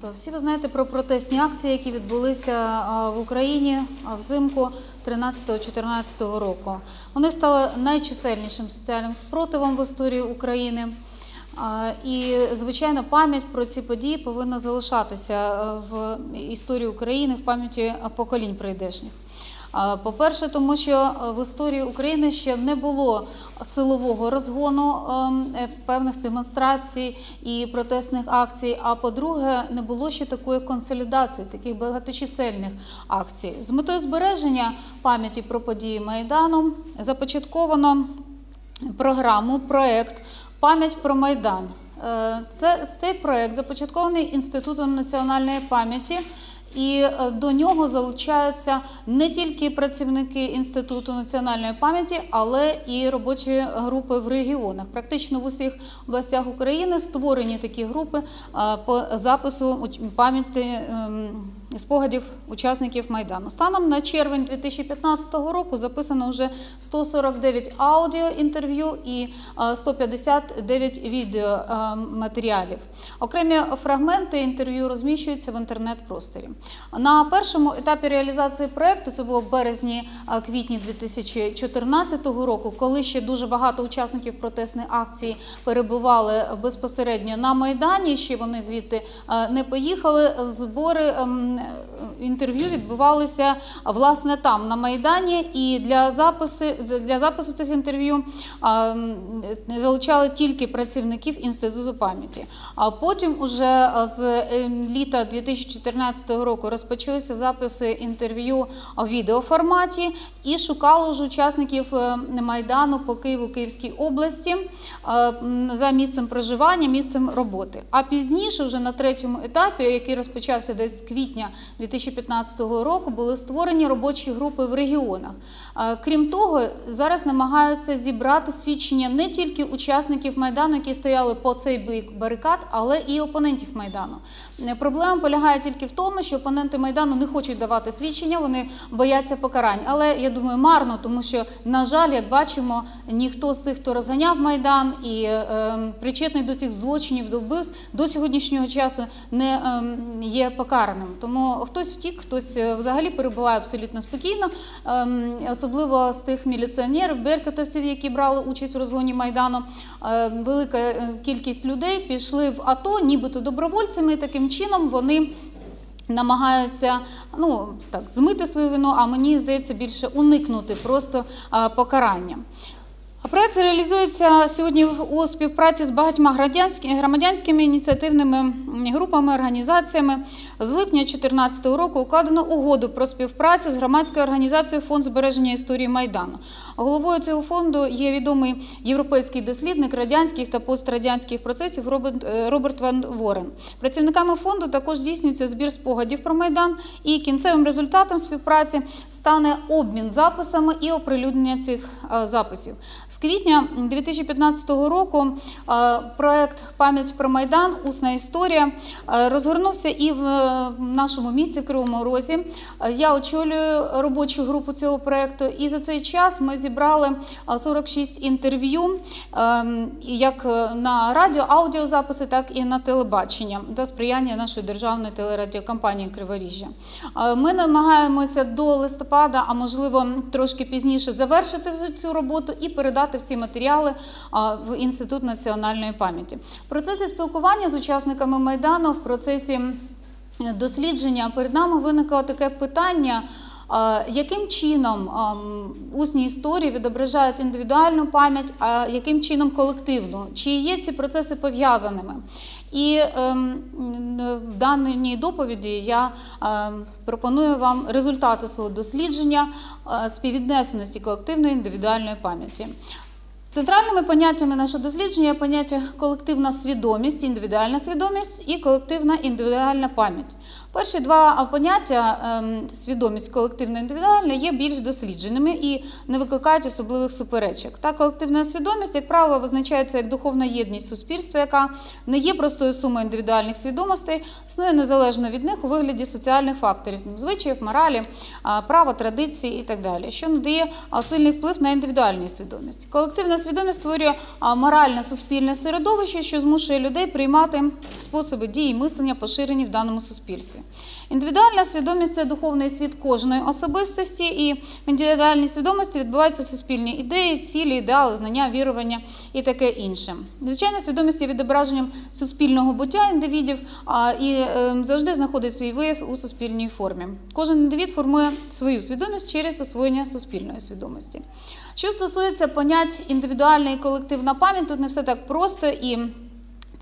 панство, всі ви знаєте про протестні акції, які відбулися в Україні взимку 13-14 року. Вони стали найчисельнішим соціальним спротивом в історії України. І, звичайно, пам'ять про ці події повинна залишатися в історії України, в пам'яті поколінь прийдешніх. По-перше, тому що е, в історії України ще не було силового розгону ем, е, певних демонстрацій і протестних акцій. А по-друге, не було ще такої консолідації, таких багаточисельних акцій. З метою збереження пам'яті про події Майдану започатковано програму, проект Пам'ять про Майдан. Е, Це, цей проект започаткований Інститутом національної пам'яті. І е, до нього залучаються не тільки працівники Інституту національної пам'яті, але і робочі групи в регіонах. Практично в усіх областях України створені такі групи е, по запису пам'яті ем, спогадів учасників Майдану. Станом на червень 2015 року записано вже 149 аудіоінтерв'ю і е, 159 відеоматеріалів. Окремі фрагменти інтерв'ю розміщуються в інтернет-просторі. На першому етапі реалізації проекту, це було в березні-квітні 2014 року, коли ще дуже багато учасників протестної акції перебували безпосередньо на Майдані, ще вони звідти е, не поїхали. Збори né, інтерв'ю відбувалися власне там, на Майдані, і для запису, для запису цих інтерв'ю залучали тільки працівників Інституту пам'яті. А потім, уже з е, літа 2014 року, розпочалися записи інтерв'ю у відеоформаті і шукали вже учасників е, Майдану по Києву, Київській області за місцем проживання, місцем роботи. А пізніше, вже на третьому етапі, який розпочався десь з квітня 2015 року, були створені робочі групи в регіонах. Крім того, зараз намагаються зібрати свідчення не тільки учасників Майдану, які стояли по цей бік барикад, але і опонентів Майдану. Е, Проблема полягає тільки в тому, що опоненти Майдану не хочуть давати свідчення, вони бояться покарань. Але я думаю, марно, тому що, на жаль, як бачимо, ніхто з тих, хто розганяв Майдан і е, причетний до цих злочинів, до вбивств, до сьогоднішнього часу не е, є покараним. Тому хтось втік, хтось е, взагалі перебуває абсолютно спокійно, е, особливо з тих міліціонерів, беркутовців, які брали участь в розгоні Майдану. Е, велика е, кількість людей пішли в АТО, нібито добровольцями. і Таким чином вони намагаються ну так змити свою вину, а мені здається більше уникнути просто покарання. Проект реалізується сьогодні у співпраці з багатьма громадянськими, громадянськими ініціативними групами, організаціями. З липня 2014 року укладено угоду про співпрацю з громадською організацією Фонд збереження історії Майдану. Головою цього фонду є відомий європейський дослідник радянських та пострадянських процесів Роберт, е, Ван Ворен. Працівниками фонду також здійснюється збір спогадів про Майдан, і кінцевим результатом співпраці стане обмін записами і оприлюднення цих е, записів. З квітня 2015 року е, проект Пам'ять про Майдан Усна історія е, розгорнувся і в е, нашому місті в Кривому Розі. Я очолюю робочу групу цього проекту, і за цей час ми зібрали е, 46 інтерв'ю, е, як на радіо, аудіозаписи, так і на телебачення за сприяння нашої державної телерадіокомпанії Криворіжжя. Ми намагаємося до листопада, а можливо трошки пізніше, завершити цю роботу і передати всі матеріали в Інститут національної пам'яті. В процесі спілкування з учасниками Майдану, в процесі дослідження перед нами виникло таке питання. Яким чином усні історії відображають індивідуальну пам'ять, а яким чином колективну? Чи є ці процеси пов'язаними? І ем, в даній доповіді я ем, пропоную вам результати свого дослідження е, співвіднесеності колективної індивідуальної пам'яті. Центральними поняттями нашого дослідження є поняття колективна свідомість, індивідуальна свідомість і колективна індивідуальна пам'ять. Перші два поняття ем, свідомість колективна індивідуальна є більш дослідженими і не викликають особливих суперечок. Та колективна свідомість, як правило, визначається як духовна єдність суспільства, яка не є простою сумою індивідуальних свідомостей, існує незалежно від них у вигляді соціальних факторів, звичаїв, моралі, права, традиції і так далі, що надає сильний вплив на індивідуальну свідомість. Колективна свідомість створює моральне суспільне середовище, що змушує людей приймати способи дії і мислення, поширені в даному суспільстві. Індивідуальна свідомість це духовний світ кожної особистості, і в індивідуальній свідомості відбуваються суспільні ідеї, цілі, ідеали, знання, вірування і таке інше. Звичайно, свідомість є відображенням суспільного буття індивідів і е, завжди знаходить свій вияв у суспільній формі. Кожен індивід формує свою свідомість через освоєння суспільної свідомості. Що стосується понять індивідуальна і колективна пам'ять, тут не все так просто і.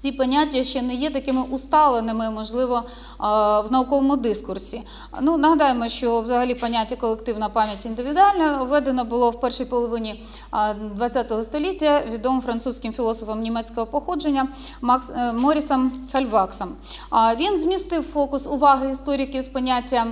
Ці поняття ще не є такими усталеними, можливо, в науковому дискурсі. Ну, нагадаємо, що взагалі поняття колективна пам'ять індивідуальна введено було в першій половині ХХ століття відомим французьким філософом німецького походження Макс е, Морісом Хальваксом. Він змістив фокус уваги істориків з поняття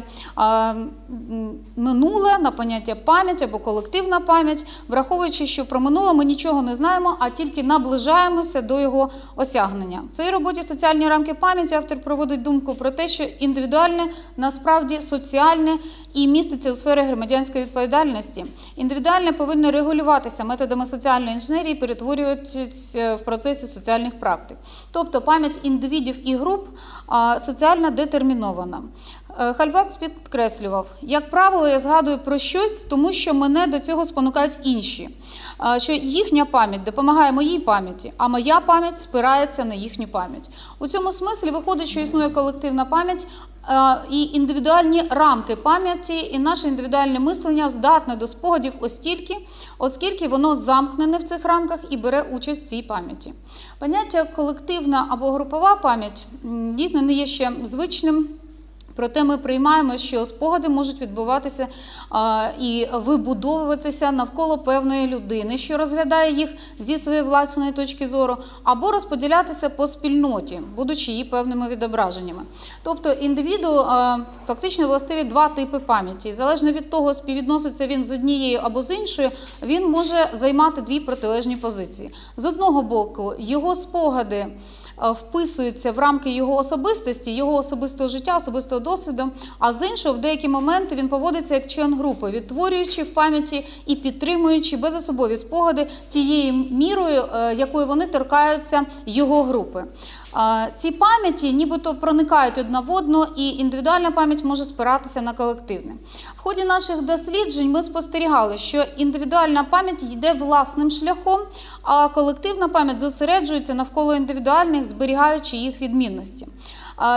минуле на поняття пам'ять або колективна пам'ять, враховуючи, що про минуле ми нічого не знаємо, а тільки наближаємося до його осягнення. В цій роботі соціальні рамки пам'яті автор проводить думку про те, що індивідуальне насправді соціальне і міститься у сфері громадянської відповідальності. Індивідуальне повинно регулюватися методами соціальної інженерії, перетворюватися в процесі соціальних практик. Тобто пам'ять індивідів і груп соціально детермінована. Е, підкреслював, як правило, я згадую про щось, тому що мене до цього спонукають інші. Е, Що їхня пам'ять допомагає моїй пам'яті, а моя пам'ять спирається на їхню пам'ять. У цьому смислі виходить, що існує колективна пам'ять е, і індивідуальні рамки пам'яті, і наше індивідуальне мислення здатне до спогадів остільки, оскільки воно замкнене в цих рамках і бере участь в цій пам'яті. Поняття колективна або групова пам'ять дійсно не є ще звичним. Проте ми приймаємо, що спогади можуть відбуватися і вибудовуватися навколо певної людини, що розглядає їх зі своєї власної точки зору, або розподілятися по спільноті, будучи її певними відображеннями. Тобто індивіду фактично властиві два типи пам'яті. Залежно від того, співвідноситься він з однією або з іншою, він може займати дві протилежні позиції. З одного боку, його спогади вписуються в рамки його особистості, його особистого життя, особистого досвіду. А з іншого, в деякі моменти він поводиться як член групи, відтворюючи в пам'яті і підтримуючи безособові спогади тією мірою, е, якою вони торкаються його групи. Ці пам'яті нібито проникають одна в одну, і індивідуальна пам'ять може спиратися на колективне. В ході наших досліджень ми спостерігали, що індивідуальна пам'ять йде власним шляхом, а колективна пам'ять зосереджується навколо індивідуальних, зберігаючи їх відмінності.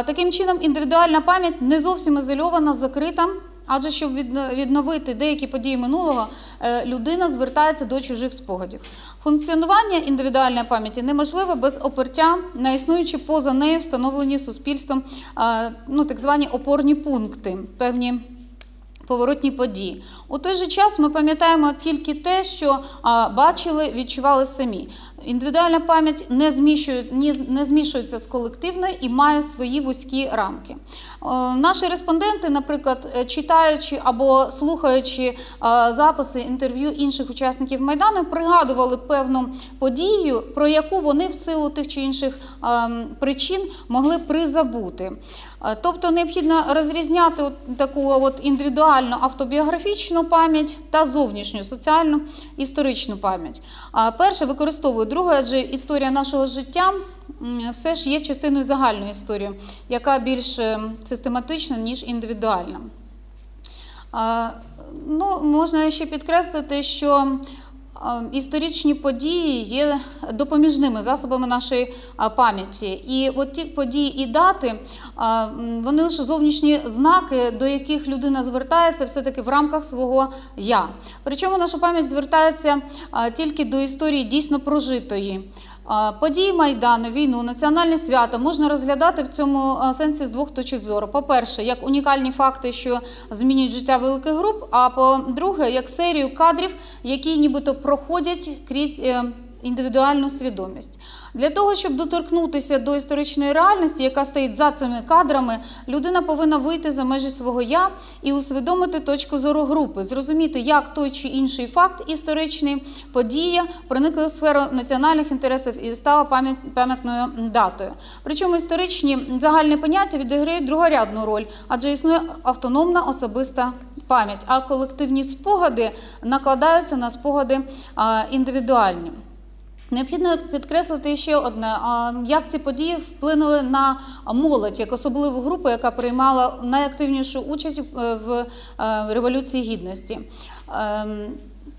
Таким чином, індивідуальна пам'ять не зовсім ізольована, закрита. Адже щоб відновити деякі події минулого, е, людина звертається до чужих спогадів. Функціонування індивідуальної пам'яті неможливе без опертя на існуючі поза нею встановлені суспільством ну, так звані опорні пункти, певні поворотні події. У той же час ми пам'ятаємо тільки те, що бачили, відчували самі. Індивідуальна пам'ять не, змішує, не змішується з колективною і має свої вузькі рамки. Е, Наші респонденти, наприклад, е, читаючи або слухаючи е, записи інтерв'ю інших учасників Майдану, пригадували певну подію, про яку вони в силу тих чи інших ем, причин могли призабути. Тобто необхідно розрізняти таку от індивідуальну автобіографічну пам'ять та зовнішню соціальну історичну пам'ять. Перше використовую друге, адже історія нашого життя все ж є частиною загальної історії, яка більш е, систематична, ніж індивідуальна. Ну, можна ще підкреслити, що історичні події є допоміжними засобами нашої пам'яті. І от ті події і дати, вони лише зовнішні знаки, до яких людина звертається все-таки в рамках свого я. Причому наша пам'ять звертається тільки до історії дійсно прожитої. Події Майдану, війну, національне свято можна розглядати в цьому сенсі з двох точок зору. По-перше, як унікальні факти, що змінюють життя великих груп, а по-друге, як серію кадрів, які нібито проходять крізь. Індивідуальну свідомість для того, щоб доторкнутися до історичної реальності, яка стоїть за цими кадрами, людина повинна вийти за межі свого я і усвідомити точку зору групи, зрозуміти, як той чи інший факт історичний подія проникла в сферу національних інтересів і стала пам'ят- пам'ятною датою. Причому історичні загальні поняття відіграють другорядну роль, адже існує автономна особиста пам'ять, а колективні спогади накладаються на спогади індивідуальні. Необхідно підкреслити ще одне: як ці події вплинули на молодь, як особливу групу, яка приймала найактивнішу участь е, в е, Революції Гідності.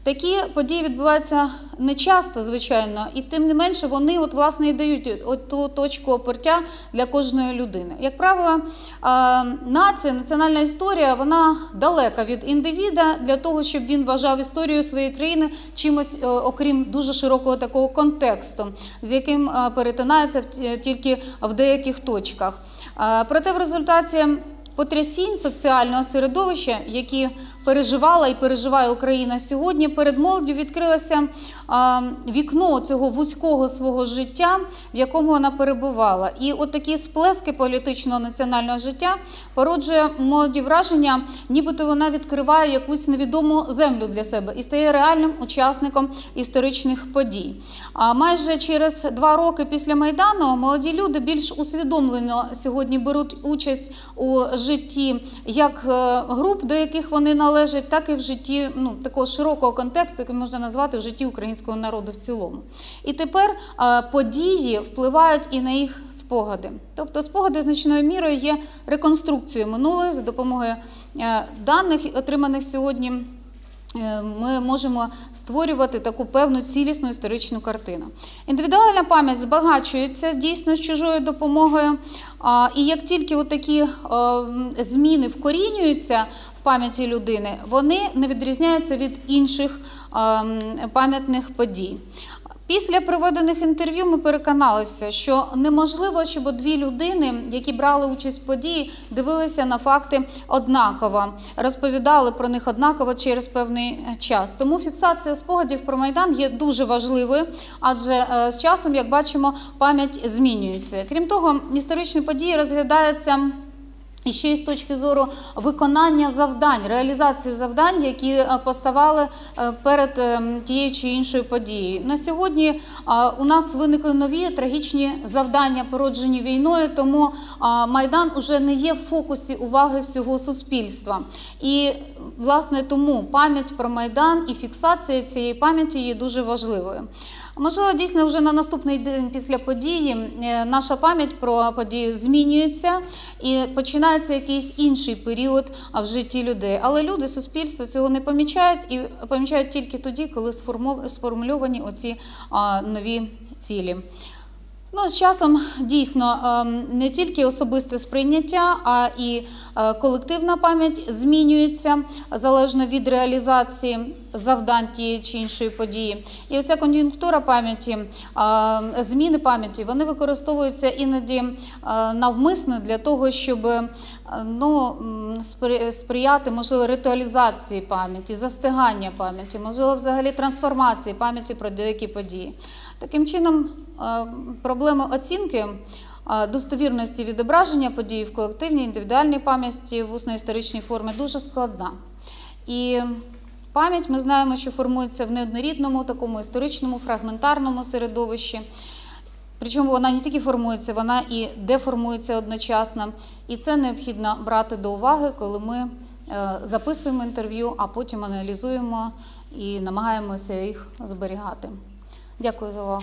Такі події відбуваються не часто, звичайно, і тим не менше вони от, власне, і дають от ту точку опертя для кожної людини. Як правило, нація, національна історія, вона далека від індивіда для того, щоб він вважав історію своєї країни чимось, е, окрім дуже широкого такого контексту, з яким е, перетинається тільки в деяких точках. Проте в результаті потрясінь соціального середовища, які переживала і переживає Україна сьогодні, перед молоддю відкрилося вікно цього вузького свого життя, в якому вона перебувала. І от такі сплески політичного національного життя породжує молоді враження, нібито вона відкриває якусь невідому землю для себе і стає реальним учасником історичних подій. А майже через два роки після Майдану молоді люди більш усвідомлено сьогодні беруть участь у житті як е, груп, до яких вони належать, так і в житті ну, такого широкого контексту, який можна назвати в житті українського народу в цілому. І тепер е, події впливають і на їх спогади. Тобто спогади значною мірою є реконструкцією минулої за допомогою е, даних, отриманих сьогодні. Е, Ми можемо створювати таку певну цілісну історичну картину. Індивідуальна пам'ять збагачується дійсно з чужою допомогою. І як тільки такі зміни вкорінюються в пам'яті людини, вони не відрізняються від інших пам'ятних подій. Після проведених інтерв'ю ми переконалися, що неможливо, щоб дві людини, які брали участь в події, дивилися на факти однаково, розповідали про них однаково через певний час. Тому фіксація спогадів про майдан є дуже важливою, адже е, з часом, як бачимо, пам'ять змінюється. Крім того, історичні події розглядаються. І ще й з точки зору виконання завдань, реалізації завдань, які е, поставали е, перед е, тією чи іншою подією. На сьогодні у нас виникли нові трагічні завдання, породжені війною, тому Майдан уже не є в фокусі уваги всього суспільства. І власне тому пам'ять про Майдан і фіксація цієї пам'яті є дуже важливою. Можливо, дійсно вже на наступний день після події е, наша пам'ять про подію змінюється і починається якийсь інший період в житті людей. Але люди, суспільство цього не помічають і помічають тільки тоді, коли сформульовані оці нові цілі. Ну, з часом дійсно ем, не тільки особисте сприйняття, а і е, колективна пам'ять змінюється залежно від реалізації завдань тієї чи іншої події. І оця кон'юнктура пам'яті, зміни пам'яті, вони використовуються іноді навмисно для того, щоб ну, сприяти можливо ритуалізації пам'яті, застигання пам'яті, можливо, взагалі трансформації пам'яті про деякі події. Таким чином, проблеми оцінки достовірності відображення подій в колективній індивідуальній пам'яті в усно-історичній формі дуже складна. І пам'ять ми знаємо, що формується в неоднорідному такому історичному фрагментарному середовищі. Причому вона не тільки формується, вона і деформується одночасно. І це необхідно брати до уваги, коли ми е, записуємо інтерв'ю, а потім аналізуємо і намагаємося їх зберігати. Дякую за увагу.